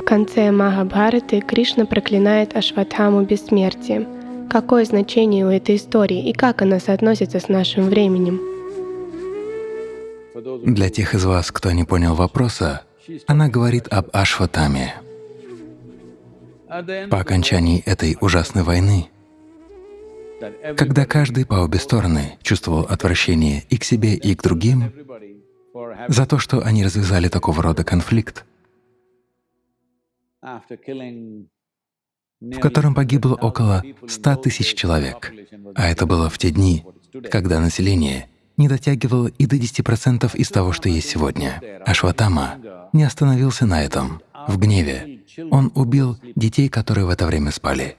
В конце Махабхараты Кришна проклинает Ашватхаму бессмертием. Какое значение у этой истории и как она соотносится с нашим временем? Для тех из вас, кто не понял вопроса, она говорит об Ашватаме. По окончании этой ужасной войны, когда каждый по обе стороны чувствовал отвращение и к себе, и к другим за то, что они развязали такого рода конфликт, в котором погибло около 100 тысяч человек, а это было в те дни, когда население не дотягивало и до 10% из того, что есть сегодня. Ашватама не остановился на этом. В гневе он убил детей, которые в это время спали.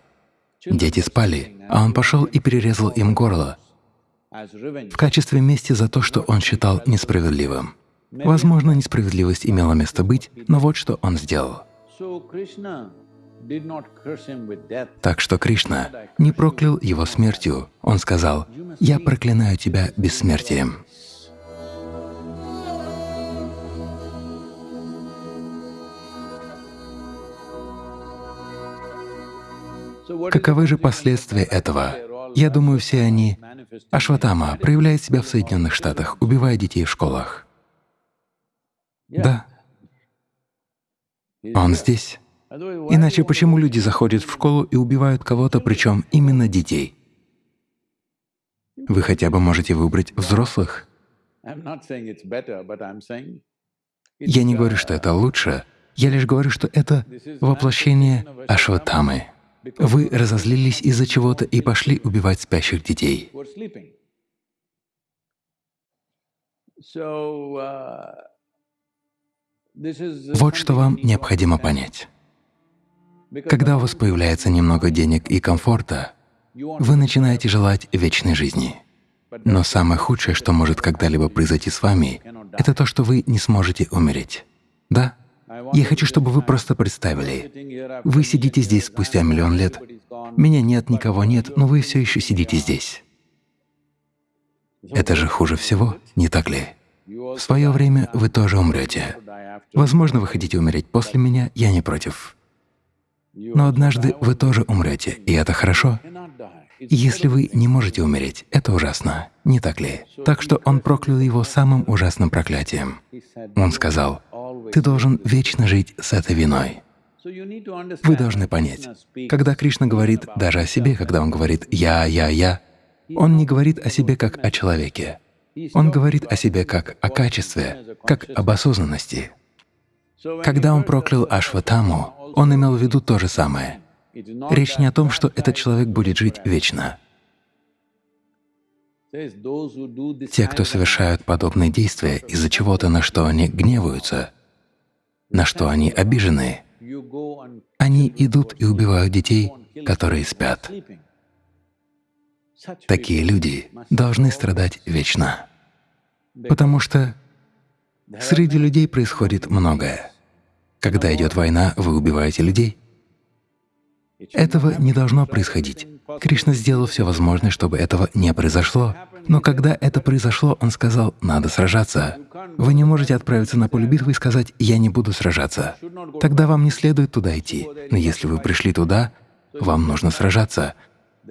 Дети спали, а он пошел и перерезал им горло в качестве мести за то, что он считал несправедливым. Возможно, несправедливость имела место быть, но вот что он сделал. Так что Кришна не проклял его смертью. Он сказал, «Я проклинаю тебя бессмертием». Каковы же последствия этого? Я думаю, все они… Ашватама проявляет себя в Соединенных Штатах, убивая детей в школах. Да, он здесь. Иначе почему люди заходят в школу и убивают кого-то, причем именно детей? Вы хотя бы можете выбрать взрослых. Я не говорю, что это лучше, я лишь говорю, что это воплощение Ашватамы. Вы разозлились из-за чего-то и пошли убивать спящих детей. Вот что вам необходимо понять. Когда у вас появляется немного денег и комфорта, вы начинаете желать вечной жизни. Но самое худшее, что может когда-либо произойти с вами, это то, что вы не сможете умереть. Да? Я хочу, чтобы вы просто представили. Вы сидите здесь спустя миллион лет. Меня нет, никого нет, но вы все еще сидите здесь. Это же хуже всего, не так ли? В свое время вы тоже умрете. Возможно, вы хотите умереть после меня, я не против. Но однажды вы тоже умрете, и это хорошо. если вы не можете умереть, это ужасно, не так ли? Так что он проклял его самым ужасным проклятием. Он сказал, «Ты должен вечно жить с этой виной». Вы должны понять, когда Кришна говорит даже о себе, когда Он говорит «я, я, я», Он не говорит о себе как о человеке. Он говорит о себе как о качестве, как об осознанности. Когда Он проклял Ашватаму, он имел в виду то же самое. Речь не о том, что этот человек будет жить вечно. Те, кто совершают подобные действия из-за чего-то, на что они гневаются, на что они обижены, они идут и убивают детей, которые спят. Такие люди должны страдать вечно, потому что среди людей происходит многое. Когда идет война, вы убиваете людей. Этого не должно происходить. Кришна сделал все возможное, чтобы этого не произошло. Но когда это произошло, Он сказал, надо сражаться. Вы не можете отправиться на поле битвы и сказать, я не буду сражаться. Тогда вам не следует туда идти. Но если вы пришли туда, вам нужно сражаться.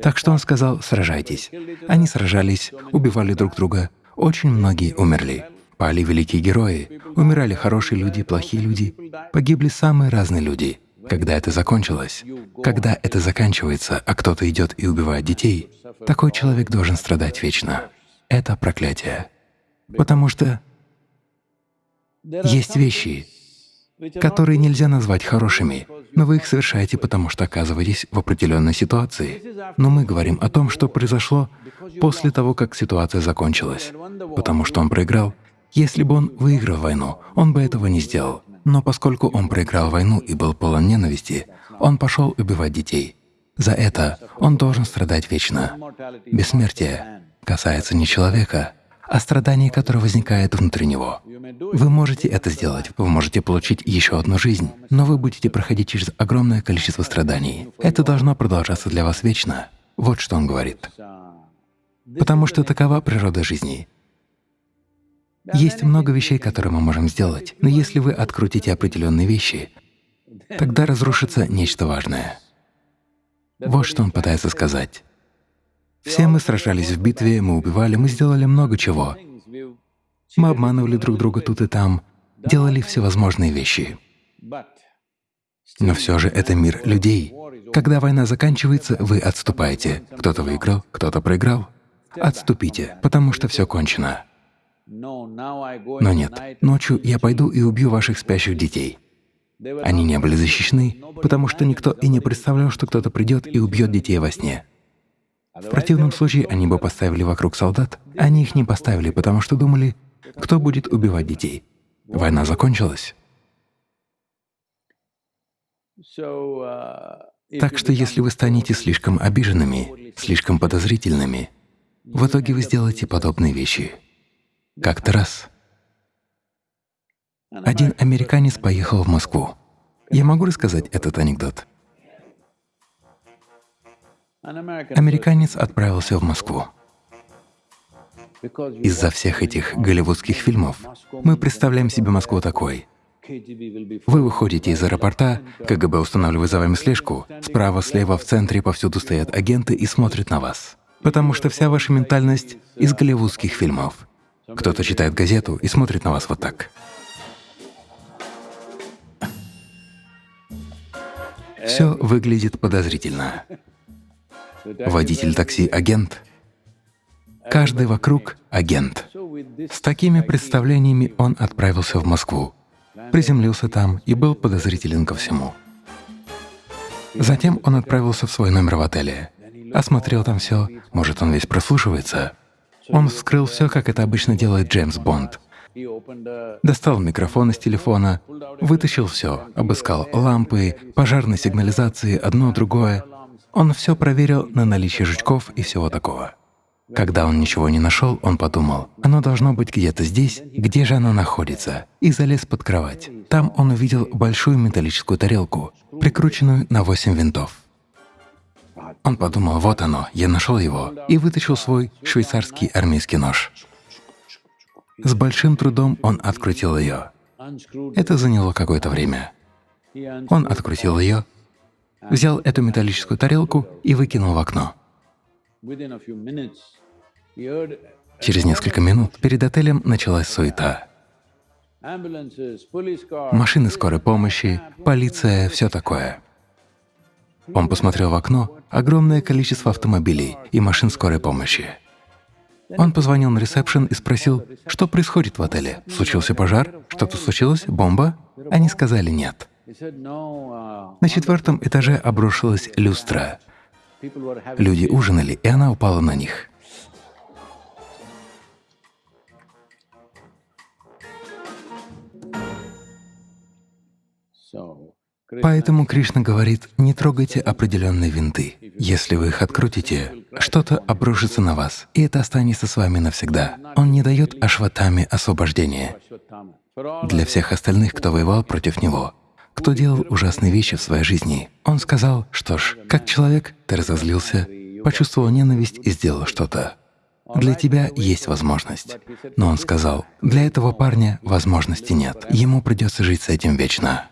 Так что Он сказал, сражайтесь. Они сражались, убивали друг друга. Очень многие умерли. Пали великие герои, умирали хорошие люди, плохие люди, погибли самые разные люди. Когда это закончилось, когда это заканчивается, а кто-то идет и убивает детей, такой человек должен страдать вечно. Это проклятие. Потому что есть вещи, которые нельзя назвать хорошими, но вы их совершаете, потому что оказываетесь в определенной ситуации. Но мы говорим о том, что произошло после того, как ситуация закончилась, потому что он проиграл, если бы он выиграл войну, он бы этого не сделал. Но поскольку он проиграл войну и был полон ненависти, он пошел убивать детей. За это он должен страдать вечно. Бессмертие касается не человека, а страданий, которое возникает внутри него. Вы можете это сделать, вы можете получить еще одну жизнь, но вы будете проходить через огромное количество страданий. Это должно продолжаться для вас вечно. Вот что он говорит. Потому что такова природа жизни. Есть много вещей, которые мы можем сделать, но если вы открутите определенные вещи, тогда разрушится нечто важное. Вот что он пытается сказать. Все мы сражались в битве, мы убивали, мы сделали много чего. Мы обманывали друг друга тут и там, делали всевозможные вещи. Но все же это мир людей. Когда война заканчивается, вы отступаете. Кто-то выиграл, кто-то проиграл. Отступите, потому что все кончено. Но нет, ночью я пойду и убью ваших спящих детей. Они не были защищены, потому что никто и не представлял, что кто-то придет и убьет детей во сне. В противном случае они бы поставили вокруг солдат. Они их не поставили, потому что думали, кто будет убивать детей. Война закончилась. Так что если вы станете слишком обиженными, слишком подозрительными, в итоге вы сделаете подобные вещи. Как-то раз один американец поехал в Москву. Я могу рассказать этот анекдот? Американец отправился в Москву. Из-за всех этих голливудских фильмов мы представляем себе Москву такой. Вы выходите из аэропорта, КГБ устанавливает за вами слежку, справа, слева, в центре, повсюду стоят агенты и смотрят на вас. Потому что вся ваша ментальность из голливудских фильмов. Кто-то читает газету и смотрит на вас вот так. Все выглядит подозрительно. Водитель такси — агент. Каждый вокруг — агент. С такими представлениями он отправился в Москву, приземлился там и был подозрителен ко всему. Затем он отправился в свой номер в отеле, осмотрел там все, может, он весь прослушивается. Он вскрыл все, как это обычно делает Джеймс Бонд. Достал микрофон из телефона, вытащил все, обыскал лампы, пожарные сигнализации, одно, другое. Он все проверил на наличие жучков и всего такого. Когда он ничего не нашел, он подумал, оно должно быть где-то здесь, где же оно находится, и залез под кровать. Там он увидел большую металлическую тарелку, прикрученную на восемь винтов. Он подумал, вот оно, я нашел его, и вытащил свой швейцарский армейский нож. С большим трудом он открутил ее. Это заняло какое-то время. Он открутил ее, взял эту металлическую тарелку и выкинул в окно. Через несколько минут перед отелем началась суета. Машины скорой помощи, полиция, все такое. Он посмотрел в окно — огромное количество автомобилей и машин скорой помощи. Он позвонил на ресепшн и спросил, что происходит в отеле. Случился пожар? Что-то случилось? Бомба? Они сказали «нет». На четвертом этаже обрушилась люстра. Люди ужинали, и она упала на них. Поэтому Кришна говорит, не трогайте определенные винты. Если вы их открутите, что-то обрушится на вас, и это останется с вами навсегда. Он не дает Ашватаме освобождения. Для всех остальных, кто воевал против него, кто делал ужасные вещи в своей жизни, он сказал, что ж, как человек, ты разозлился, почувствовал ненависть и сделал что-то. Для тебя есть возможность. Но он сказал, для этого парня возможности нет, ему придется жить с этим вечно.